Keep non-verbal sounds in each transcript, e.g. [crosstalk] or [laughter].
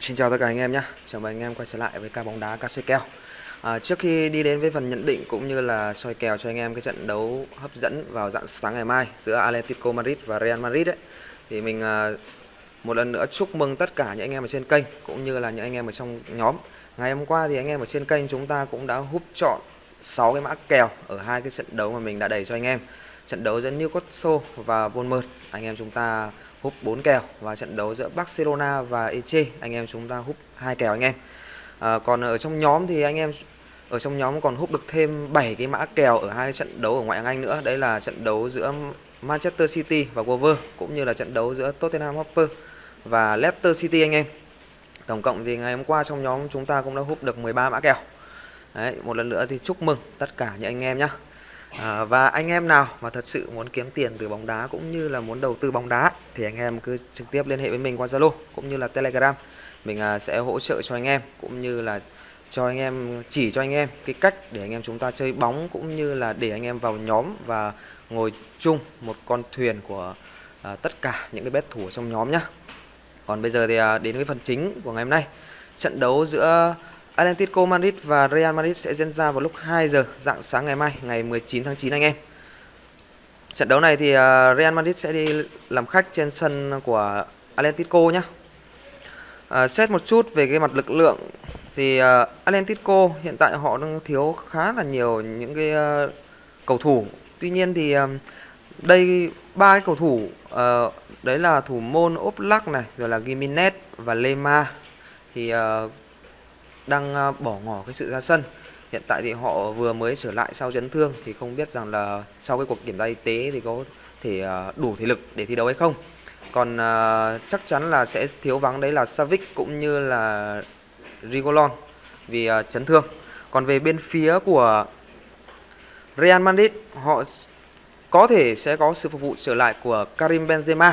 Xin chào tất cả anh em nhé. Chào mừng anh em quay trở lại với ca bóng đá ca xoay kèo. À, Trước khi đi đến với phần nhận định cũng như là soi kèo cho anh em cái trận đấu hấp dẫn vào dạng sáng ngày mai giữa Atletico Madrid và Real Madrid ấy, Thì mình à, một lần nữa chúc mừng tất cả những anh em ở trên kênh cũng như là những anh em ở trong nhóm. Ngày hôm qua thì anh em ở trên kênh chúng ta cũng đã húp chọn 6 cái mã kèo ở hai cái trận đấu mà mình đã đẩy cho anh em. Trận đấu giữa Newcastle và Bournemouth. Anh em chúng ta húp 4 kèo và trận đấu giữa Barcelona và Eche anh em chúng ta húp hai kèo anh em. À, còn ở trong nhóm thì anh em ở trong nhóm còn húp được thêm 7 cái mã kèo ở hai trận đấu ở ngoại hạng Anh nữa. Đấy là trận đấu giữa Manchester City và Wolves cũng như là trận đấu giữa Tottenham Hotspur và Leicester City anh em. Tổng cộng thì ngày hôm qua trong nhóm chúng ta cũng đã húp được 13 mã kèo. Đấy một lần nữa thì chúc mừng tất cả những anh em nhé À, và anh em nào mà thật sự muốn kiếm tiền từ bóng đá cũng như là muốn đầu tư bóng đá thì anh em cứ trực tiếp liên hệ với mình qua Zalo cũng như là Telegram. Mình à, sẽ hỗ trợ cho anh em cũng như là cho anh em chỉ cho anh em cái cách để anh em chúng ta chơi bóng cũng như là để anh em vào nhóm và ngồi chung một con thuyền của à, tất cả những cái bet thủ trong nhóm nhá. Còn bây giờ thì à, đến với phần chính của ngày hôm nay. Trận đấu giữa Atletico Madrid và Real Madrid sẽ diễn ra vào lúc 2 giờ dạng sáng ngày mai, ngày 19 tháng 9 anh em. Trận đấu này thì à, Real Madrid sẽ đi làm khách trên sân của Atletico nhé. À, xét một chút về cái mặt lực lượng thì à, uh, Atletico hiện tại họ đang thiếu khá là nhiều những cái uh, cầu thủ. Tuy nhiên thì uh, đây ba cái cầu thủ uh, đấy là thủ môn Oblak này, rồi là Gimenez và Lema thì uh, đang ờ, bỏ ngỏ cái sự ra sân. Hiện tại thì họ vừa mới trở lại sau chấn thương thì không biết rằng là sau cái cuộc kiểm tra y tế thì có thể ờ, đủ thể lực để thi đấu hay không. Còn ờ, chắc chắn là sẽ thiếu vắng đấy là Savic cũng như là Rigolon vì chấn thương. Còn về bên phía của Real Madrid họ có thể sẽ có sự phục vụ trở lại của Karim Benzema.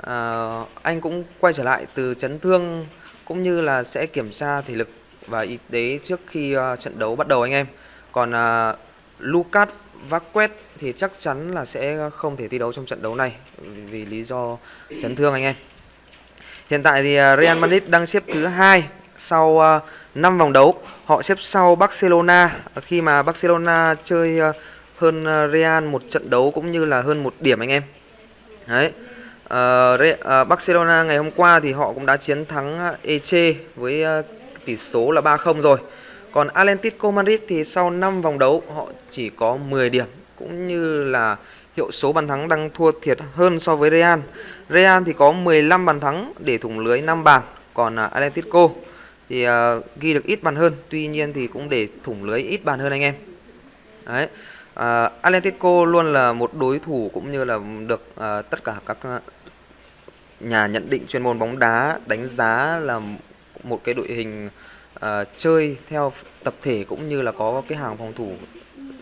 à, anh cũng quay trở lại từ chấn thương cũng như là sẽ kiểm tra thể lực và y tế trước khi uh, trận đấu bắt đầu anh em. Còn uh, Lucas Vaquet thì chắc chắn là sẽ không thể thi đấu trong trận đấu này ừ, vì lý do chấn thương anh em. Hiện tại thì uh, Real Madrid đang xếp thứ hai sau uh, 5 vòng đấu. Họ xếp sau Barcelona khi mà Barcelona chơi uh, hơn Real một trận đấu cũng như là hơn một điểm anh em. Đấy. Uh, uh, Barcelona ngày hôm qua thì họ cũng đã chiến thắng Eche với uh, tỷ số là 3-0 rồi. Còn Atletico Madrid thì sau 5 vòng đấu họ chỉ có 10 điểm cũng như là hiệu số bàn thắng đang thua thiệt hơn so với Real. Real thì có 15 bàn thắng để thủng lưới 5 bàn, còn à, Atletico thì uh, ghi được ít bàn hơn, tuy nhiên thì cũng để thủng lưới ít bàn hơn anh em. Đấy. À, uh, Atletico luôn là một đối thủ cũng như là được uh, tất cả các nhà nhận định chuyên môn bóng đá đánh giá là một cái đội hình uh, chơi theo tập thể cũng như là có cái hàng phòng thủ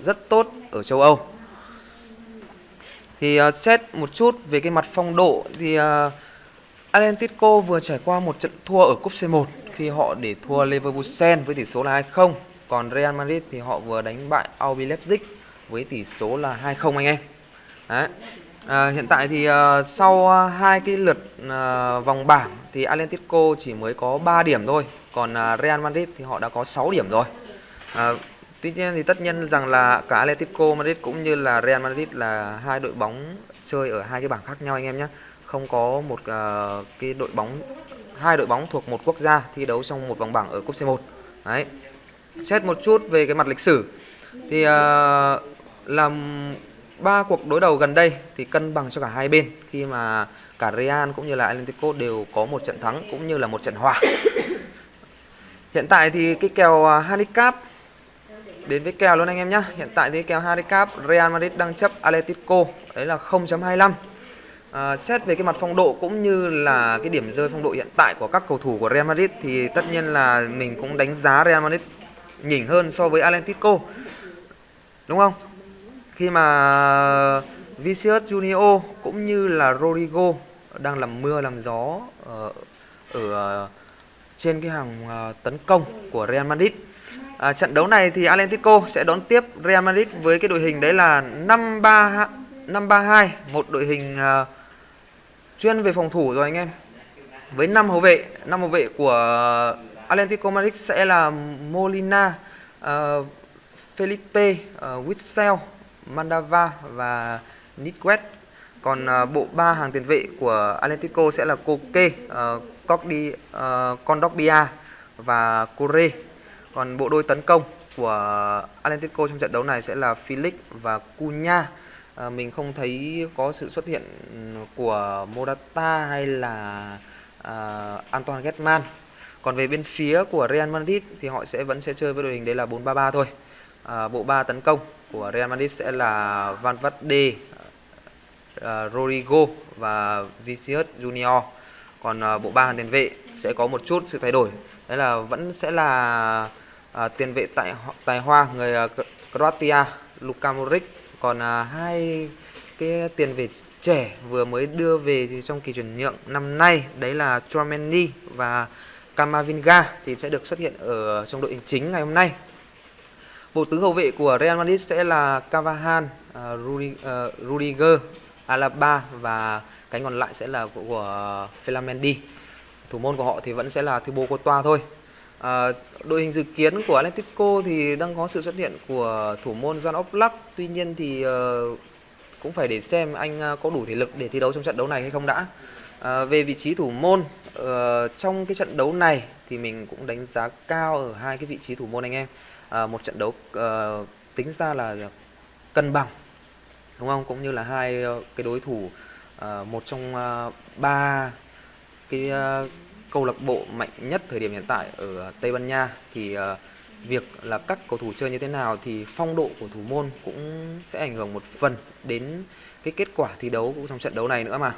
rất tốt ở châu Âu. Thì uh, xét một chút về cái mặt phong độ thì uh, Atletico vừa trải qua một trận thua ở cúp C1 khi họ để thua Leverkusen với tỷ số là 2-0. Còn Real Madrid thì họ vừa đánh bại RB Leipzig với tỷ số là 2-0 anh em. Đấy. À, hiện tại thì uh, sau ờ, hai cái lượt uh, vòng bảng thì Atletico chỉ mới có 3 điểm thôi, còn uh, Real Madrid thì họ đã có 6 điểm rồi. Uh, tuy nhiên thì tất nhiên rằng là cả Atletico Madrid cũng như là Real Madrid là hai đội bóng chơi ở hai cái bảng khác nhau anh em nhé. Không có một uh, cái đội bóng hai đội bóng thuộc một quốc gia thi đấu trong một vòng bảng ở cúp C1. Đấy. Xét một chút về cái mặt lịch sử thì uh, làm ba cuộc đối đầu gần đây thì cân bằng cho cả hai bên khi mà cả Real cũng như là Atletico đều có một trận thắng cũng như là một trận hòa. [coughs] Hiện tại thì cái kèo à, handicap đến với kèo luôn anh em nhé. Hiện tại thì kèo handicap Real Madrid đang chấp Atletico đấy là 0.25. À, xét về cái mặt phong độ cũng như là cái điểm rơi phong độ hiện tại của các cầu thủ của Real Madrid thì tất nhiên là mình cũng đánh giá Real Madrid nhỉnh hơn so với Atletico. Đúng không? Khi mà Vinicius Junior cũng như là Rodrigo đang làm mưa làm gió ờ, ở, ở trên cái hàng ờ, tấn công của Real Madrid. À, trận đấu này thì Atletico sẽ đón tiếp Real Madrid với cái đội hình đấy là 5-3 5-3-2, một đội hình uh, chuyên về phòng thủ rồi anh em. với năm hậu vệ năm hậu vệ của Atlético Madrid sẽ là Molina uh, Felipe uh, Witsel Mandava và Nitquet còn uh, bộ ba hàng tiền vệ của Atlético sẽ là Koke, uh, Cogdi, uh, và Corre. Còn bộ đôi tấn công của Atlético trong trận đấu này sẽ là Felix và Cunha. Uh, mình không thấy có sự xuất hiện của Morata hay là uh, Antoine Griezmann. Còn về bên phía của Real Madrid thì họ sẽ vẫn sẽ chơi với đội hình đấy là 4-3-3 thôi. À, bộ ba tấn công của Real Madrid sẽ là Van Valde, uh, ờ, Rodrigo và Vinicius Junior. Còn uh, bộ ba hàng tiền vệ sẽ có một chút sự thay đổi. Đấy là vẫn sẽ là uh, tiền vệ tại tài hoa người uh, Croatia Luka Modric. Còn uh, hai cái tiền vệ trẻ vừa mới đưa về trong kỳ chuyển nhượng năm nay đấy là Chouameni và Camavinga thì sẽ được xuất hiện ở trong đội hình chính ngày hôm nay. Bộ tứ hậu vệ của Real Madrid sẽ là Cavahan, uh, à, Rudi, à, Rudiger, Alaba và cánh còn lại sẽ là của, của Felamendi. Thủ môn của họ thì vẫn sẽ là Thibaut Courtois thôi. À, đội hình dự kiến của Atletico thì đang có sự xuất hiện của thủ môn Jan Oblak. Tuy nhiên thì uh, cũng phải để xem anh có đủ thể lực để thi đấu trong trận đấu này hay không đã. À, về vị trí thủ môn uh, trong cái trận đấu này thì mình cũng đánh giá cao ở hai cái vị trí thủ môn anh em. À, một trận đấu uh, tính ra là cân bằng đúng không? Cũng như là hai ờ, cái đối thủ uh, một trong uh, ba cái uh, câu lạc bộ mạnh nhất thời điểm hiện tại ở Tây Ban Nha. Thì uh, việc là các cầu thủ chơi như thế nào thì phong độ của thủ môn cũng sẽ ảnh hưởng một phần đến cái kết quả thi đấu cũng trong trận đấu này nữa mà.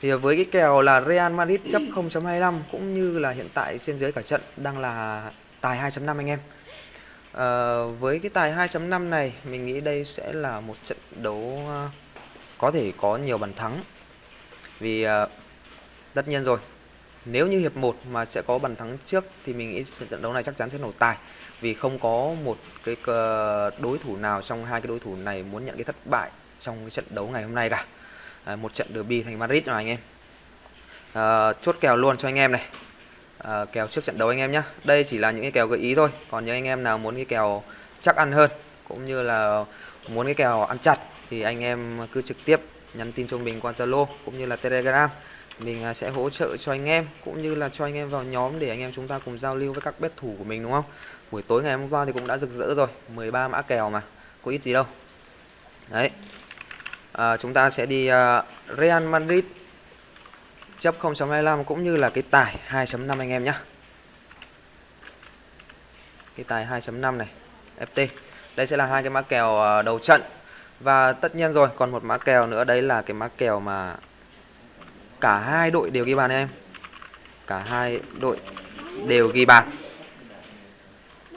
Thì với cái kèo là Real Madrid chấp 0.25 cũng như là hiện tại trên dưới cả trận đang là tài 2.5 anh em à, với cái tài 2.5 này mình nghĩ đây sẽ là một trận đấu à, có thể có nhiều bàn thắng. Vì à, tất nhiên rồi nếu như hiệp 1 mà sẽ có bàn thắng trước thì mình nghĩ trận đấu này chắc chắn sẽ nổ tài. Vì không có một cái đối thủ nào trong hai cái đối thủ này muốn nhận cái thất bại trong cái trận đấu ngày hôm nay cả. À, một trận derby thành Madrid mà anh em. À, chốt kèo luôn cho anh em này à, kèo trước trận đấu anh em nhé đây chỉ là những cái kèo gợi ý thôi. Còn những anh em nào muốn cái kèo chắc ăn hơn cũng như là muốn cái kèo ăn chặt thì anh em cứ trực tiếp nhắn tin cho mình qua Zalo cũng như là Telegram. Mình à, sẽ hỗ trợ cho anh em cũng như là cho anh em vào nhóm để anh em chúng ta cùng giao lưu với các bet thủ của mình đúng không? Buổi tối ngày hôm qua thì cũng đã rực rỡ rồi. 13 mã kèo mà có ít gì đâu. Đấy. À, chúng ta sẽ đi uh, Real Madrid chấp 0.25 cũng như là cái tài 2.5 anh em nhé cái tài 2.5 này FT đây sẽ là hai cái mã kèo ờ, đầu trận. Và tất nhiên rồi, còn một mã kèo nữa, đấy là cái mã kèo mà cả hai đội đều ghi bàn em. Cả hai đội đều ghi bàn.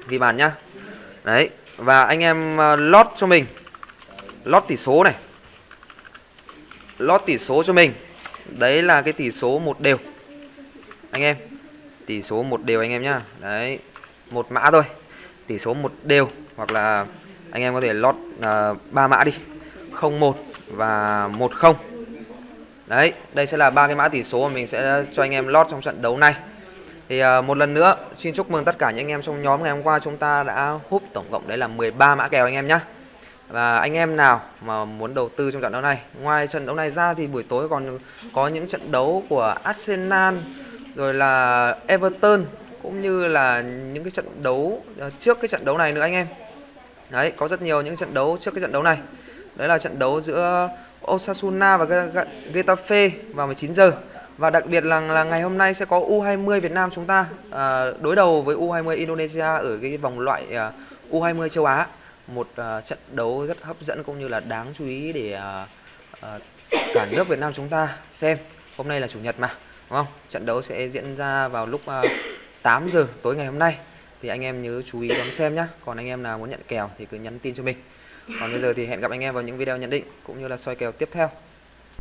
Ghi bàn nhá. Đấy, và anh em ờ, lót cho mình. Lót tỷ số này. Lót tỷ số cho mình đấy là cái tỷ số một đều. Anh em tỷ số một đều anh em nhá. Đấy một mã thôi. Tỷ số một đều hoặc là anh em có thể lót à, ba uh, mã đi. 01 và 10 đấy đây sẽ là ba cái mã tỷ số mà mình sẽ cho anh em lót trong trận đấu này. Thì uh, một lần nữa xin chúc mừng tất cả những anh em trong nhóm ngày hôm qua chúng ta đã hút tổng cộng. Đấy là 13 mã kèo anh em nhé và anh em nào mà muốn đầu tư trong trận đấu này? Ngoài trận đấu này ra thì buổi tối còn có những trận đấu của Arsenal rồi là Everton cũng như là những cái trận đấu ờ, trước cái trận đấu này nữa anh em. Đấy có rất nhiều những trận đấu trước cái trận đấu này. Đấy là trận đấu giữa Osasuna và Getafe vào 19 giờ. Và đặc biệt là là ngày hôm nay sẽ có U20 Việt Nam chúng ta à, đối đầu với U20 Indonesia ở cái vòng loại ờ, à, U20 châu Á một uh, trận đấu rất hấp dẫn cũng như là đáng chú ý để uh, uh, cả nước Việt Nam chúng ta xem. Hôm nay là chủ nhật mà, đúng không? Trận đấu sẽ diễn ra vào lúc uh, 8 giờ tối ngày hôm nay. Thì anh em nhớ chú ý đón xem nhé. Còn anh em nào muốn nhận kèo thì cứ nhắn tin cho mình. Còn bây giờ thì hẹn gặp anh em vào những video nhận định cũng như là soi kèo tiếp theo.